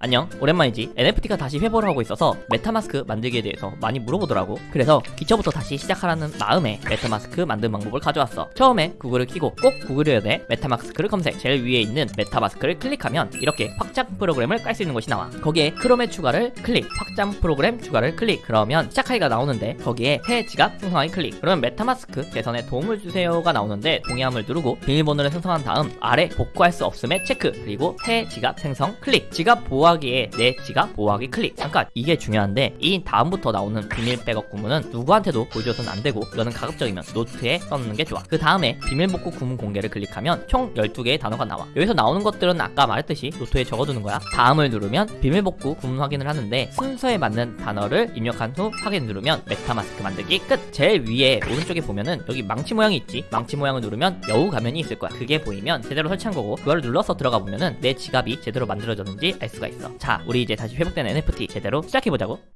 안녕 오랜만이지. NFT가 다시 회복을 하고 있어서 메타마스크 만들기에 대해서 많이 물어보더라고. 그래서 기초부터 다시 시작하라는 마음에 메타마스크 만드는 방법을 가져왔어. 처음에 구글을 키고 꼭 구글이어야 돼. 메타마스크를 검색. 제일 위에 있는 메타마스크를 클릭하면 이렇게 확장 프로그램을 깔 수 있는 곳이 나와. 거기에 크롬에 추가를 클릭 확장 프로그램 추가를 클릭. 그러면 시작하기가 나오는데 거기에 새 지갑 생성하기 클릭. 그러면 메타마스크 개선에 도움을 주세요가 나오는데 동의함을 누르고 비밀번호를 생성한 다음 아래 복구할 수 없음에 체크. 그리고 새 지갑 생성 클릭. 지갑 보호 하기에 내 지갑 보호하기 클릭. 잠깐 이게 중요한데 이 다음부터 나오는 비밀 백업 구문은 누구한테도 보여줘서는 안 되고 이거는 가급적이면 노트에 써놓는 게 좋아. 그 다음에 비밀 복구 구문 공개를 클릭하면 총 12개의 단어가 나와. 여기서 나오는 것들은 아까 말했듯이 노트에 적어두는 거야. 다음을 누르면 비밀 복구 구문 확인을 하는데 순서에 맞는 단어를 입력한 후 확인 누르면 메타마스크 만들기 끝. 제일 위에 오른쪽에 보면은 여기 망치 모양이 있지? 망치 모양을 누르면 여우 가면이 있을 거야. 그게 보이면 제대로 설치한 거고 그거를 눌러서 들어가 보면은 내 지갑이 제대로 만들어졌는지 알 수가 있어. 자 우리 이제 다시 회복된 NFT 제대로 시작해보자고